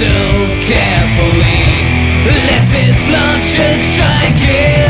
so carefully. Less is lunch and try and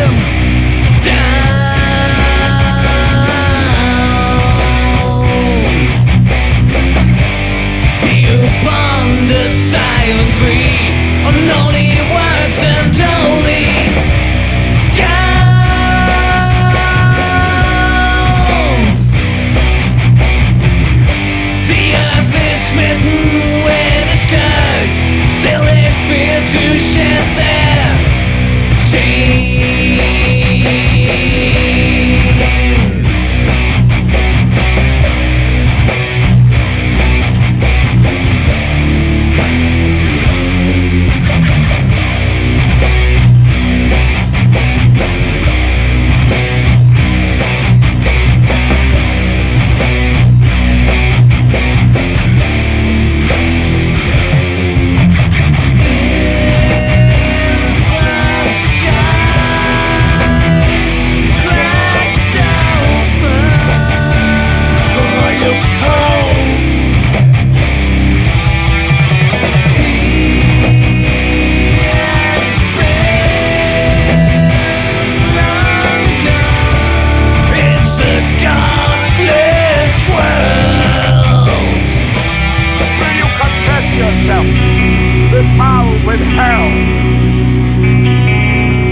with hell.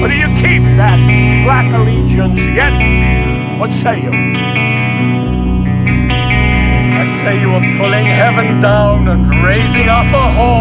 But do you keep that black allegiance yet? What say you? I say you are pulling heaven down and raising up a whore.